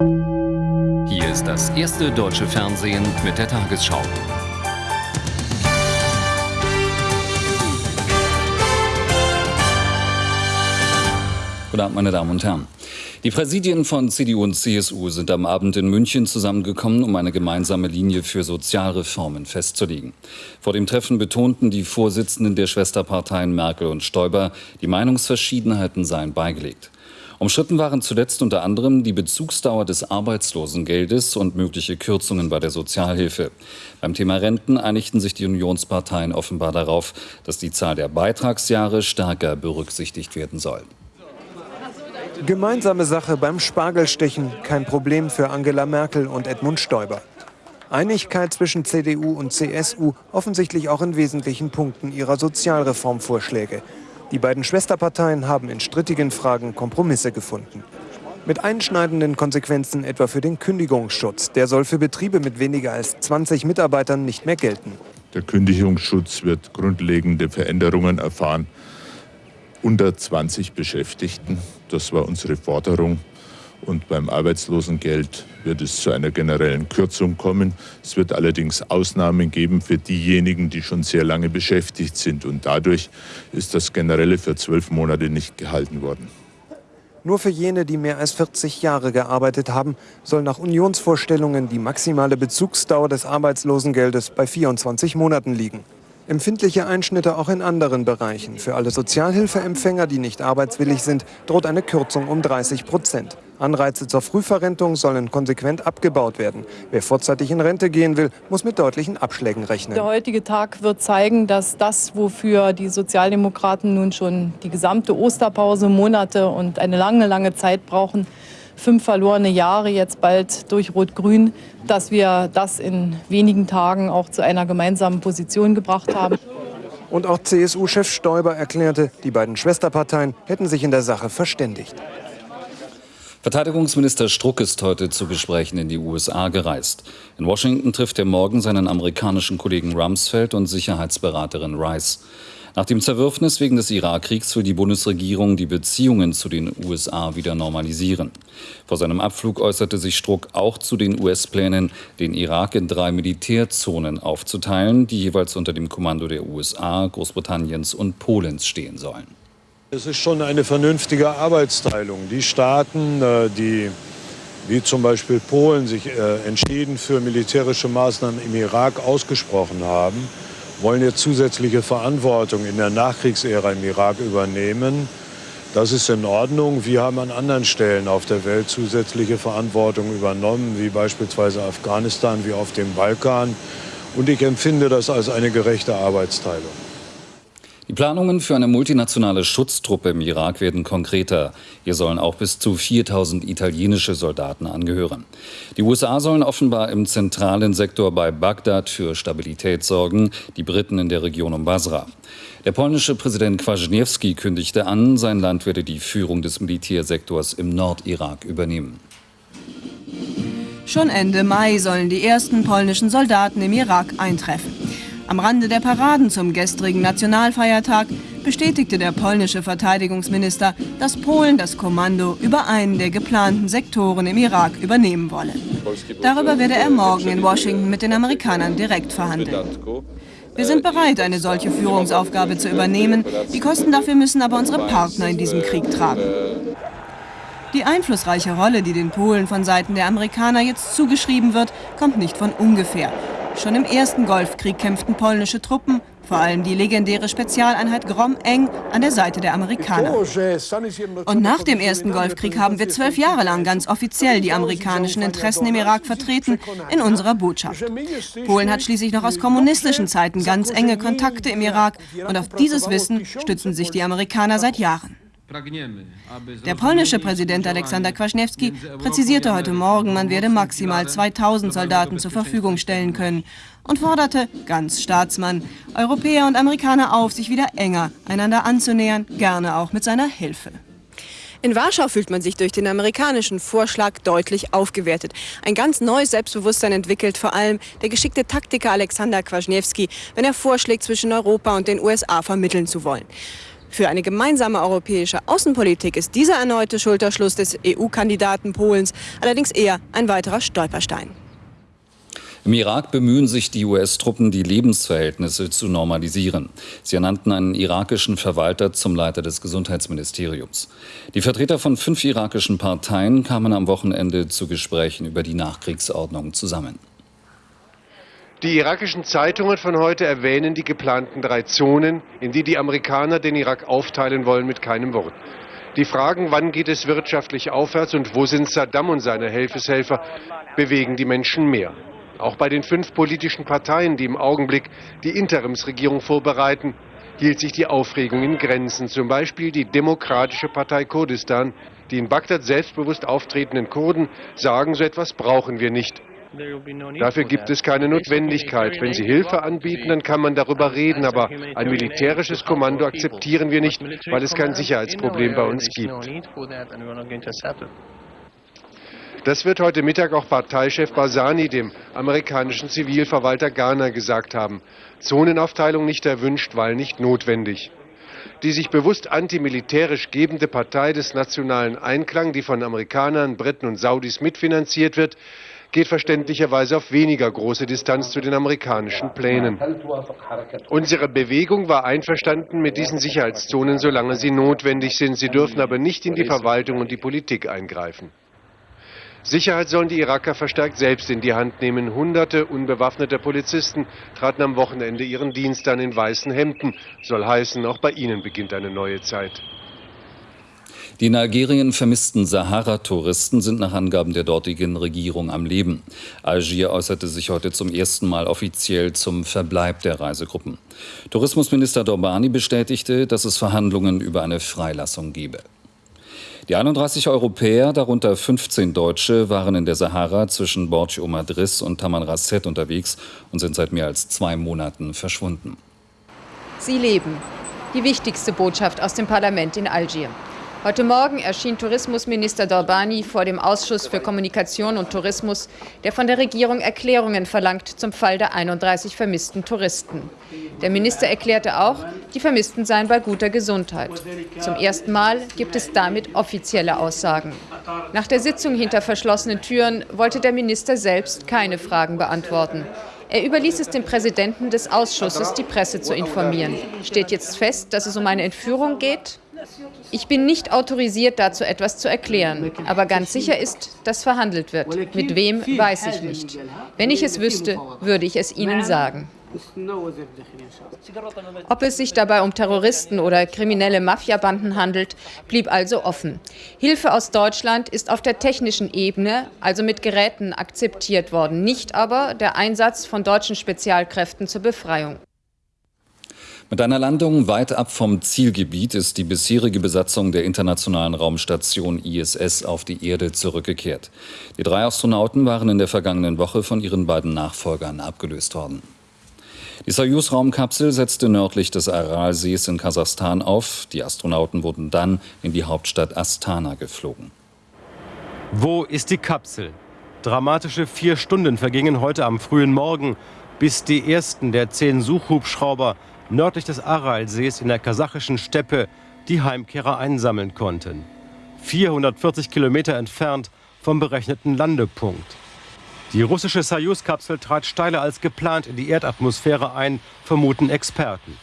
Hier ist das erste deutsche Fernsehen mit der Tagesschau. Guten Abend, meine Damen und Herren. Die Präsidien von CDU und CSU sind am Abend in München zusammengekommen, um eine gemeinsame Linie für Sozialreformen festzulegen. Vor dem Treffen betonten die Vorsitzenden der Schwesterparteien Merkel und Stoiber, die Meinungsverschiedenheiten seien beigelegt. Umstritten waren zuletzt unter anderem die Bezugsdauer des Arbeitslosengeldes und mögliche Kürzungen bei der Sozialhilfe. Beim Thema Renten einigten sich die Unionsparteien offenbar darauf, dass die Zahl der Beitragsjahre stärker berücksichtigt werden soll. Gemeinsame Sache beim Spargelstechen, kein Problem für Angela Merkel und Edmund Stoiber. Einigkeit zwischen CDU und CSU, offensichtlich auch in wesentlichen Punkten ihrer Sozialreformvorschläge. Die beiden Schwesterparteien haben in strittigen Fragen Kompromisse gefunden. Mit einschneidenden Konsequenzen etwa für den Kündigungsschutz. Der soll für Betriebe mit weniger als 20 Mitarbeitern nicht mehr gelten. Der Kündigungsschutz wird grundlegende Veränderungen erfahren unter 20 Beschäftigten. Das war unsere Forderung. Und beim Arbeitslosengeld wird es zu einer generellen Kürzung kommen. Es wird allerdings Ausnahmen geben für diejenigen, die schon sehr lange beschäftigt sind. Und dadurch ist das Generelle für zwölf Monate nicht gehalten worden. Nur für jene, die mehr als 40 Jahre gearbeitet haben, soll nach Unionsvorstellungen die maximale Bezugsdauer des Arbeitslosengeldes bei 24 Monaten liegen. Empfindliche Einschnitte auch in anderen Bereichen. Für alle Sozialhilfeempfänger, die nicht arbeitswillig sind, droht eine Kürzung um 30 Prozent. Anreize zur Frühverrentung sollen konsequent abgebaut werden. Wer vorzeitig in Rente gehen will, muss mit deutlichen Abschlägen rechnen. Der heutige Tag wird zeigen, dass das, wofür die Sozialdemokraten nun schon die gesamte Osterpause, Monate und eine lange, lange Zeit brauchen, fünf verlorene Jahre jetzt bald durch Rot-Grün, dass wir das in wenigen Tagen auch zu einer gemeinsamen Position gebracht haben. Und auch CSU-Chef Stoiber erklärte, die beiden Schwesterparteien hätten sich in der Sache verständigt. Verteidigungsminister Struck ist heute zu Gesprächen in die USA gereist. In Washington trifft er morgen seinen amerikanischen Kollegen Rumsfeld und Sicherheitsberaterin Rice. Nach dem Zerwürfnis wegen des Irakkriegs will die Bundesregierung die Beziehungen zu den USA wieder normalisieren. Vor seinem Abflug äußerte sich Struck auch zu den US-Plänen, den Irak in drei Militärzonen aufzuteilen, die jeweils unter dem Kommando der USA, Großbritanniens und Polens stehen sollen. Es ist schon eine vernünftige Arbeitsteilung. Die Staaten, äh, die wie zum Beispiel Polen sich äh, entschieden für militärische Maßnahmen im Irak ausgesprochen haben, wollen jetzt zusätzliche Verantwortung in der Nachkriegsära im Irak übernehmen. Das ist in Ordnung. Wir haben an anderen Stellen auf der Welt zusätzliche Verantwortung übernommen, wie beispielsweise Afghanistan, wie auf dem Balkan. Und ich empfinde das als eine gerechte Arbeitsteilung. Die Planungen für eine multinationale Schutztruppe im Irak werden konkreter. Hier sollen auch bis zu 4000 italienische Soldaten angehören. Die USA sollen offenbar im zentralen Sektor bei Bagdad für Stabilität sorgen, die Briten in der Region um Basra. Der polnische Präsident Kwasniewski kündigte an, sein Land werde die Führung des Militärsektors im Nordirak übernehmen. Schon Ende Mai sollen die ersten polnischen Soldaten im Irak eintreffen. Am Rande der Paraden zum gestrigen Nationalfeiertag bestätigte der polnische Verteidigungsminister, dass Polen das Kommando über einen der geplanten Sektoren im Irak übernehmen wolle. Darüber werde er morgen in Washington mit den Amerikanern direkt verhandeln. Wir sind bereit, eine solche Führungsaufgabe zu übernehmen. Die Kosten dafür müssen aber unsere Partner in diesem Krieg tragen. Die einflussreiche Rolle, die den Polen von Seiten der Amerikaner jetzt zugeschrieben wird, kommt nicht von ungefähr. Schon im ersten Golfkrieg kämpften polnische Truppen, vor allem die legendäre Spezialeinheit Grom, eng an der Seite der Amerikaner. Und nach dem ersten Golfkrieg haben wir zwölf Jahre lang ganz offiziell die amerikanischen Interessen im Irak vertreten in unserer Botschaft. Polen hat schließlich noch aus kommunistischen Zeiten ganz enge Kontakte im Irak und auf dieses Wissen stützen sich die Amerikaner seit Jahren. Der polnische Präsident Aleksander Kwaśniewski präzisierte heute Morgen, man werde maximal 2000 Soldaten zur Verfügung stellen können und forderte, ganz Staatsmann, Europäer und Amerikaner auf, sich wieder enger einander anzunähern, gerne auch mit seiner Hilfe. In Warschau fühlt man sich durch den amerikanischen Vorschlag deutlich aufgewertet. Ein ganz neues Selbstbewusstsein entwickelt vor allem der geschickte Taktiker Alexander Kwasniewski, wenn er vorschlägt, zwischen Europa und den USA vermitteln zu wollen. Für eine gemeinsame europäische Außenpolitik ist dieser erneute Schulterschluss des EU-Kandidaten Polens allerdings eher ein weiterer Stolperstein. Im Irak bemühen sich die US-Truppen, die Lebensverhältnisse zu normalisieren. Sie ernannten einen irakischen Verwalter zum Leiter des Gesundheitsministeriums. Die Vertreter von fünf irakischen Parteien kamen am Wochenende zu Gesprächen über die Nachkriegsordnung zusammen. Die irakischen Zeitungen von heute erwähnen die geplanten drei Zonen, in die die Amerikaner den Irak aufteilen wollen, mit keinem Wort. Die Fragen, wann geht es wirtschaftlich aufwärts und wo sind Saddam und seine Helfeshelfer, bewegen die Menschen mehr. Auch bei den fünf politischen Parteien, die im Augenblick die Interimsregierung vorbereiten, hielt sich die Aufregung in Grenzen. Zum Beispiel die Demokratische Partei Kurdistan. Die in Bagdad selbstbewusst auftretenden Kurden sagen, so etwas brauchen wir nicht. Dafür gibt es keine Notwendigkeit. Wenn sie Hilfe anbieten, dann kann man darüber reden, aber ein militärisches Kommando akzeptieren wir nicht, weil es kein Sicherheitsproblem bei uns gibt. Das wird heute Mittag auch Parteichef Barzani dem amerikanischen Zivilverwalter Ghana gesagt haben. Zonenaufteilung nicht erwünscht, weil nicht notwendig. Die sich bewusst antimilitärisch gebende Partei des nationalen Einklang, die von Amerikanern, Briten und Saudis mitfinanziert wird, geht verständlicherweise auf weniger große Distanz zu den amerikanischen Plänen. Unsere Bewegung war einverstanden mit diesen Sicherheitszonen, solange sie notwendig sind. Sie dürfen aber nicht in die Verwaltung und die Politik eingreifen. Sicherheit sollen die Iraker verstärkt selbst in die Hand nehmen. Hunderte unbewaffneter Polizisten traten am Wochenende ihren Dienst an in weißen Hemden. Soll heißen, auch bei ihnen beginnt eine neue Zeit. Die in Algerien vermissten Sahara-Touristen sind nach Angaben der dortigen Regierung am Leben. Algier äußerte sich heute zum ersten Mal offiziell zum Verbleib der Reisegruppen. Tourismusminister Dorbani bestätigte, dass es Verhandlungen über eine Freilassung gebe. Die 31 Europäer, darunter 15 Deutsche, waren in der Sahara zwischen Borj Omadris und Tamanrasset unterwegs und sind seit mehr als zwei Monaten verschwunden. Sie leben. Die wichtigste Botschaft aus dem Parlament in Algier. Heute Morgen erschien Tourismusminister Dorbani vor dem Ausschuss für Kommunikation und Tourismus, der von der Regierung Erklärungen verlangt zum Fall der 31 vermissten Touristen. Der Minister erklärte auch, die Vermissten seien bei guter Gesundheit. Zum ersten Mal gibt es damit offizielle Aussagen. Nach der Sitzung hinter verschlossenen Türen wollte der Minister selbst keine Fragen beantworten. Er überließ es dem Präsidenten des Ausschusses, die Presse zu informieren. Steht jetzt fest, dass es um eine Entführung geht? Ich bin nicht autorisiert, dazu etwas zu erklären. Aber ganz sicher ist, dass verhandelt wird. Mit wem, weiß ich nicht. Wenn ich es wüsste, würde ich es Ihnen sagen. Ob es sich dabei um Terroristen oder kriminelle Mafiabanden handelt, blieb also offen. Hilfe aus Deutschland ist auf der technischen Ebene, also mit Geräten, akzeptiert worden, nicht aber der Einsatz von deutschen Spezialkräften zur Befreiung. Mit einer Landung weit ab vom Zielgebiet ist die bisherige Besatzung der internationalen Raumstation ISS auf die Erde zurückgekehrt. Die drei Astronauten waren in der vergangenen Woche von ihren beiden Nachfolgern abgelöst worden. Die Soyuz-Raumkapsel setzte nördlich des Aralsees in Kasachstan auf. Die Astronauten wurden dann in die Hauptstadt Astana geflogen. Wo ist die Kapsel? Dramatische vier Stunden vergingen heute am frühen Morgen, bis die ersten der zehn Suchhubschrauber nördlich des Aralsees in der kasachischen Steppe die Heimkehrer einsammeln konnten. 440 Kilometer entfernt vom berechneten Landepunkt. Die russische Soyuz-Kapsel trat steiler als geplant in die Erdatmosphäre ein, vermuten Experten.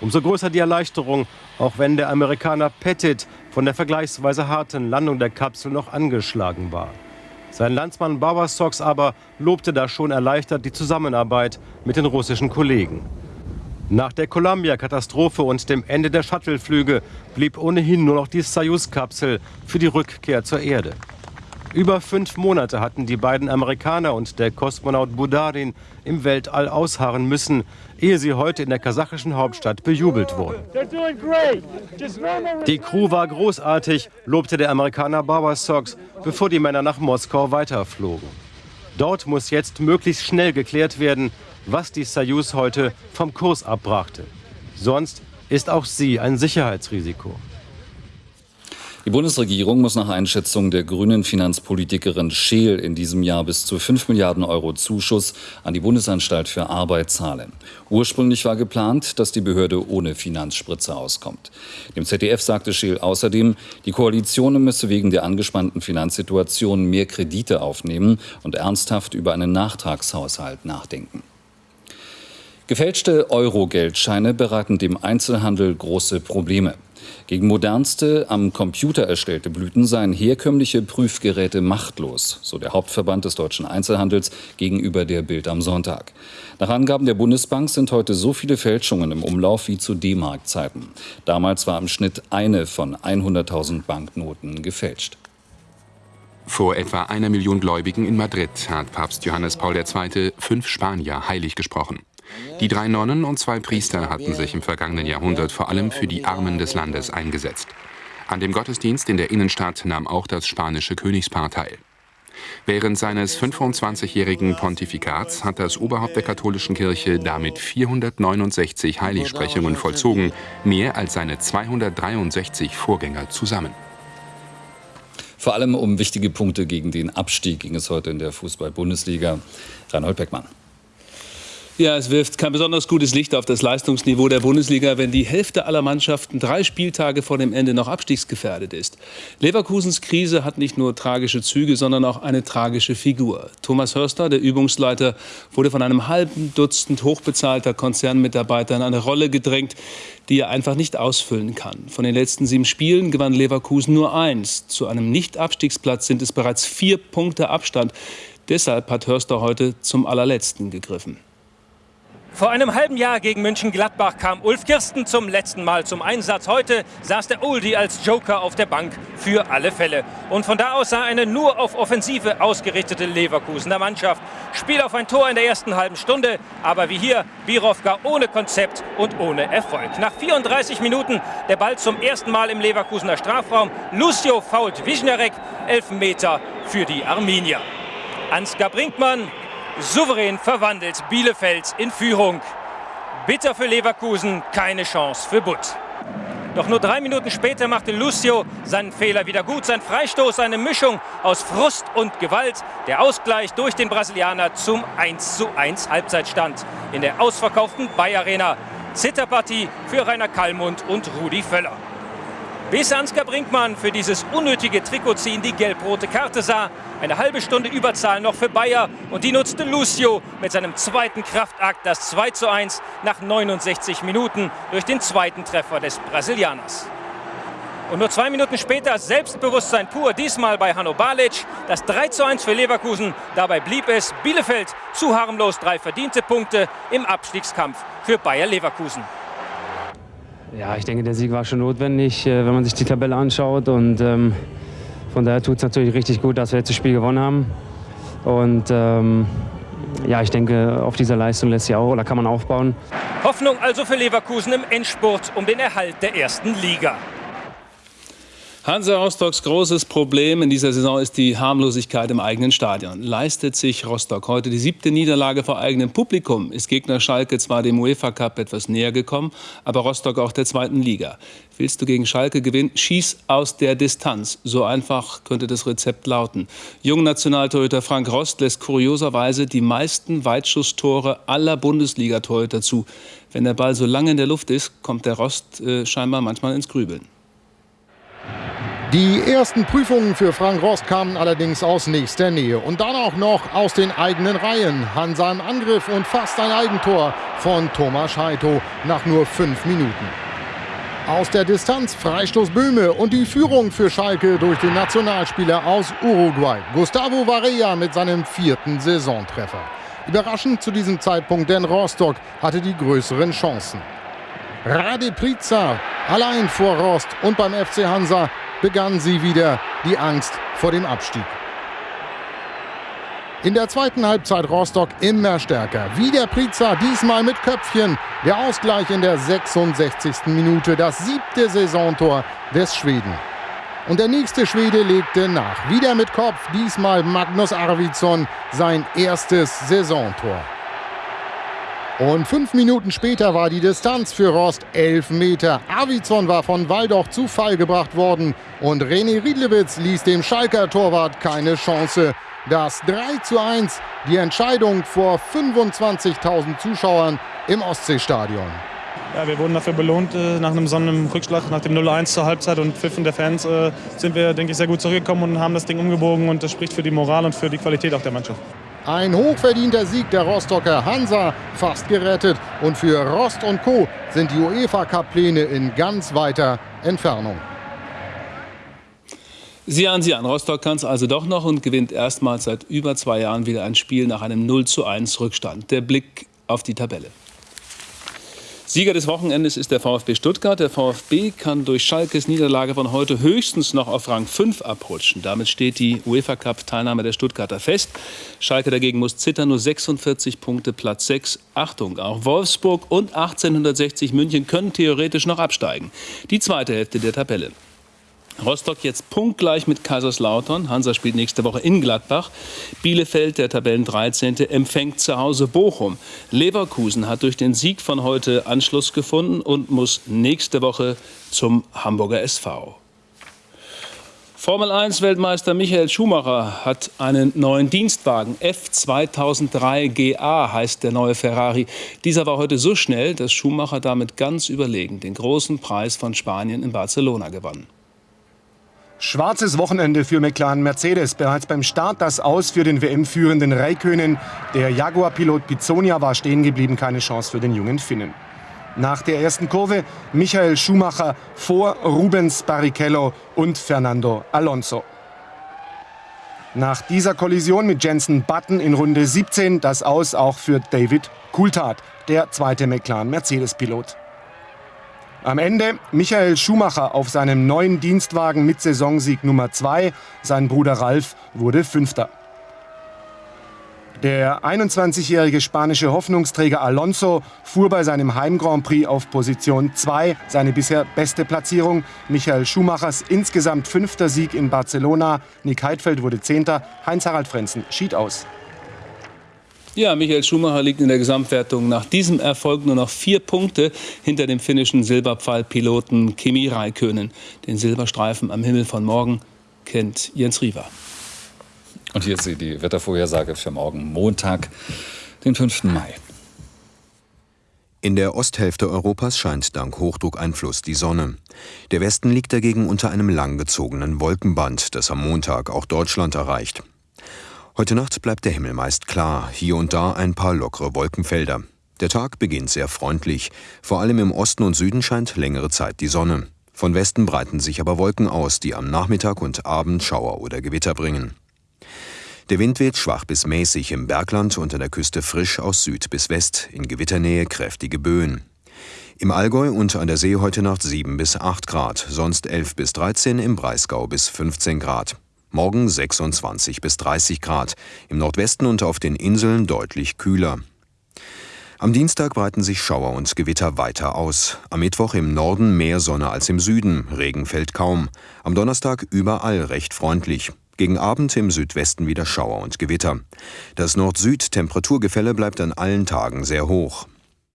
Umso größer die Erleichterung, auch wenn der Amerikaner Pettit von der vergleichsweise harten Landung der Kapsel noch angeschlagen war. Sein Landsmann Bauersox aber lobte da schon erleichtert die Zusammenarbeit mit den russischen Kollegen. Nach der Columbia-Katastrophe und dem Ende der Shuttleflüge blieb ohnehin nur noch die Soyuz-Kapsel für die Rückkehr zur Erde. Über fünf Monate hatten die beiden Amerikaner und der Kosmonaut Budarin im Weltall ausharren müssen, ehe sie heute in der kasachischen Hauptstadt bejubelt wurden. Die Crew war großartig, lobte der Amerikaner Bauer Sox, bevor die Männer nach Moskau weiterflogen. Dort muss jetzt möglichst schnell geklärt werden, was die Soyuz heute vom Kurs abbrachte. Sonst ist auch sie ein Sicherheitsrisiko. Die Bundesregierung muss nach Einschätzung der grünen Finanzpolitikerin Scheel in diesem Jahr bis zu 5 Milliarden Euro Zuschuss an die Bundesanstalt für Arbeit zahlen. Ursprünglich war geplant, dass die Behörde ohne Finanzspritze auskommt. Dem ZDF sagte Scheel außerdem, die Koalition müsse wegen der angespannten Finanzsituation mehr Kredite aufnehmen und ernsthaft über einen Nachtragshaushalt nachdenken. Gefälschte Euro-Geldscheine bereiten dem Einzelhandel große Probleme. Gegen modernste, am Computer erstellte Blüten seien herkömmliche Prüfgeräte machtlos, so der Hauptverband des deutschen Einzelhandels gegenüber der Bild am Sonntag. Nach Angaben der Bundesbank sind heute so viele Fälschungen im Umlauf wie zu D-Mark-Zeiten. Damals war im Schnitt eine von 100.000 Banknoten gefälscht. Vor etwa einer Million Gläubigen in Madrid hat Papst Johannes Paul II. fünf Spanier heilig gesprochen. Die drei Nonnen und zwei Priester hatten sich im vergangenen Jahrhundert vor allem für die Armen des Landes eingesetzt. An dem Gottesdienst in der Innenstadt nahm auch das spanische Königspaar teil. Während seines 25-jährigen Pontifikats hat das Oberhaupt der katholischen Kirche damit 469 Heiligsprechungen vollzogen, mehr als seine 263 Vorgänger zusammen. Vor allem um wichtige Punkte gegen den Abstieg ging es heute in der Fußball-Bundesliga. Reinhold Beckmann. Ja, es wirft kein besonders gutes Licht auf das Leistungsniveau der Bundesliga, wenn die Hälfte aller Mannschaften drei Spieltage vor dem Ende noch abstiegsgefährdet ist. Leverkusens Krise hat nicht nur tragische Züge, sondern auch eine tragische Figur. Thomas Hörster, der Übungsleiter, wurde von einem halben Dutzend hochbezahlter Konzernmitarbeiter in eine Rolle gedrängt, die er einfach nicht ausfüllen kann. Von den letzten sieben Spielen gewann Leverkusen nur eins. Zu einem Nicht-Abstiegsplatz sind es bereits vier Punkte Abstand. Deshalb hat Hörster heute zum allerletzten gegriffen. Vor einem halben Jahr gegen München-Gladbach kam Ulf Kirsten zum letzten Mal zum Einsatz. Heute saß der Oldie als Joker auf der Bank für alle Fälle. Und von da aus sah eine nur auf Offensive ausgerichtete Leverkusener Mannschaft. Spiel auf ein Tor in der ersten halben Stunde, aber wie hier, Birovka ohne Konzept und ohne Erfolg. Nach 34 Minuten der Ball zum ersten Mal im Leverkusener Strafraum. Lucio fault Wischnarek, Elfmeter für die Arminier. Ansgar Brinkmann souverän verwandelt Bielefeld in Führung. Bitter für Leverkusen, keine Chance für Butt. Doch nur drei Minuten später machte Lucio seinen Fehler wieder gut. Sein Freistoß, eine Mischung aus Frust und Gewalt. Der Ausgleich durch den Brasilianer zum 1:1 Halbzeitstand in der ausverkauften Bayer Arena. Zitterpartie für Rainer Kallmund und Rudi Völler. Bis Ansgar Brinkmann für dieses unnötige Trikotziehen die gelb-rote Karte sah. Eine halbe Stunde Überzahl noch für Bayer und die nutzte Lucio mit seinem zweiten Kraftakt, das 2 zu 1 nach 69 Minuten durch den zweiten Treffer des Brasilianers. Und nur zwei Minuten später Selbstbewusstsein pur, diesmal bei Hanno Balic. Das 3 zu 1 für Leverkusen. Dabei blieb es Bielefeld zu harmlos drei verdiente Punkte im Abstiegskampf für Bayer Leverkusen. Ja, ich denke, der Sieg war schon notwendig, äh, wenn man sich die Tabelle anschaut. Und ähm, von daher tut es natürlich richtig gut, dass wir jetzt das Spiel gewonnen haben. Und ähm, ja, ich denke, auf dieser Leistung lässt sich auch oder kann man aufbauen. Hoffnung also für Leverkusen im Endspurt um den Erhalt der ersten Liga. Hansa Rostocks großes Problem in dieser Saison ist die Harmlosigkeit im eigenen Stadion. Leistet sich Rostock heute die siebte Niederlage vor eigenem Publikum, ist Gegner Schalke zwar dem UEFA Cup etwas näher gekommen, aber Rostock auch der zweiten Liga. Willst du gegen Schalke gewinnen, schieß aus der Distanz. So einfach könnte das Rezept lauten. Jungnationaltorhüter Frank Rost lässt kurioserweise die meisten Weitschusstore aller Bundesliga-Torhüter zu. Wenn der Ball so lange in der Luft ist, kommt der Rost äh, scheinbar manchmal ins Grübeln. Die ersten Prüfungen für Frank Rost kamen allerdings aus nächster Nähe und dann auch noch aus den eigenen Reihen. Hansa im Angriff und fast ein Eigentor von Thomas Heito nach nur fünf Minuten. Aus der Distanz Freistoß Böhme und die Führung für Schalke durch den Nationalspieler aus Uruguay, Gustavo Varela mit seinem vierten Saisontreffer. Überraschend zu diesem Zeitpunkt, denn Rostock hatte die größeren Chancen. Rade Priza allein vor Rost und beim FC Hansa begann sie wieder die Angst vor dem Abstieg. In der zweiten Halbzeit Rostock immer stärker. Wieder Priza, diesmal mit Köpfchen. Der Ausgleich in der 66. Minute, das siebte Saisontor des Schweden. Und der nächste Schwede legte nach. Wieder mit Kopf, diesmal Magnus Arvidsson, sein erstes Saisontor. Und fünf Minuten später war die Distanz für Rost elf Meter. Avizon war von Waldoch zu Fall gebracht worden und René Riedlewitz ließ dem Schalker Torwart keine Chance. Das 3 zu 1, die Entscheidung vor 25.000 Zuschauern im Ostseestadion. Ja, wir wurden dafür belohnt äh, nach einem Sonnenrückschlag, nach dem 0-1 zur Halbzeit und Pfiffen der Fans äh, sind wir, denke ich, sehr gut zurückgekommen und haben das Ding umgebogen und das spricht für die Moral und für die Qualität auch der Mannschaft. Ein hochverdienter Sieg der Rostocker Hansa, fast gerettet. Und für Rost und Co. sind die UEFA-Cup-Pläne in ganz weiter Entfernung. Sie an, Sie an. Rostock kann es also doch noch und gewinnt erstmals seit über zwei Jahren wieder ein Spiel nach einem 0 zu 1 Rückstand. Der Blick auf die Tabelle. Sieger des Wochenendes ist der VfB Stuttgart. Der VfB kann durch Schalkes Niederlage von heute höchstens noch auf Rang 5 abrutschen. Damit steht die UEFA Cup Teilnahme der Stuttgarter fest. Schalke dagegen muss zittern, nur 46 Punkte, Platz 6. Achtung, auch Wolfsburg und 1860 München können theoretisch noch absteigen. Die zweite Hälfte der Tabelle. Rostock jetzt punktgleich mit Kaiserslautern. Hansa spielt nächste Woche in Gladbach. Bielefeld, der Tabellen 13., empfängt zu Hause Bochum. Leverkusen hat durch den Sieg von heute Anschluss gefunden und muss nächste Woche zum Hamburger SV. Formel 1 Weltmeister Michael Schumacher hat einen neuen Dienstwagen. F2003 GA heißt der neue Ferrari. Dieser war heute so schnell, dass Schumacher damit ganz überlegen den großen Preis von Spanien in Barcelona gewann. Schwarzes Wochenende für McLaren Mercedes. Bereits beim Start das Aus für den WM-führenden Räikkönen. Der Jaguar-Pilot Pizzonia war stehen geblieben, keine Chance für den jungen Finnen. Nach der ersten Kurve Michael Schumacher vor Rubens Barrichello und Fernando Alonso. Nach dieser Kollision mit Jensen Button in Runde 17 das Aus auch für David Coulthard, der zweite McLaren Mercedes-Pilot. Am Ende Michael Schumacher auf seinem neuen Dienstwagen mit Saisonsieg Nummer 2. Sein Bruder Ralf wurde Fünfter. Der 21-jährige spanische Hoffnungsträger Alonso fuhr bei seinem Heim-Grand Prix auf Position 2, seine bisher beste Platzierung. Michael Schumachers insgesamt fünfter Sieg in Barcelona. Nick Heidfeld wurde Zehnter, Heinz-Harald Frenzen schied aus. Ja, Michael Schumacher liegt in der Gesamtwertung nach diesem Erfolg nur noch vier Punkte hinter dem finnischen Silberpfeilpiloten Kimi Räikkönen. Den Silberstreifen am Himmel von morgen kennt Jens Riewer. Und hier ist sie, die Wettervorhersage für morgen Montag, den 5. Mai. In der Osthälfte Europas scheint dank Hochdruckeinfluss die Sonne. Der Westen liegt dagegen unter einem langgezogenen Wolkenband, das am Montag auch Deutschland erreicht. Heute Nacht bleibt der Himmel meist klar, hier und da ein paar lockere Wolkenfelder. Der Tag beginnt sehr freundlich. Vor allem im Osten und Süden scheint längere Zeit die Sonne. Von Westen breiten sich aber Wolken aus, die am Nachmittag und Abend Schauer oder Gewitter bringen. Der Wind weht schwach bis mäßig im Bergland und an der Küste frisch aus Süd bis West, in Gewitternähe kräftige Böen. Im Allgäu und an der See heute Nacht 7 bis 8 Grad, sonst 11 bis 13, im Breisgau bis 15 Grad. Morgen 26 bis 30 Grad, im Nordwesten und auf den Inseln deutlich kühler. Am Dienstag breiten sich Schauer und Gewitter weiter aus. Am Mittwoch im Norden mehr Sonne als im Süden, Regen fällt kaum. Am Donnerstag überall recht freundlich. Gegen Abend im Südwesten wieder Schauer und Gewitter. Das Nord-Süd-Temperaturgefälle bleibt an allen Tagen sehr hoch.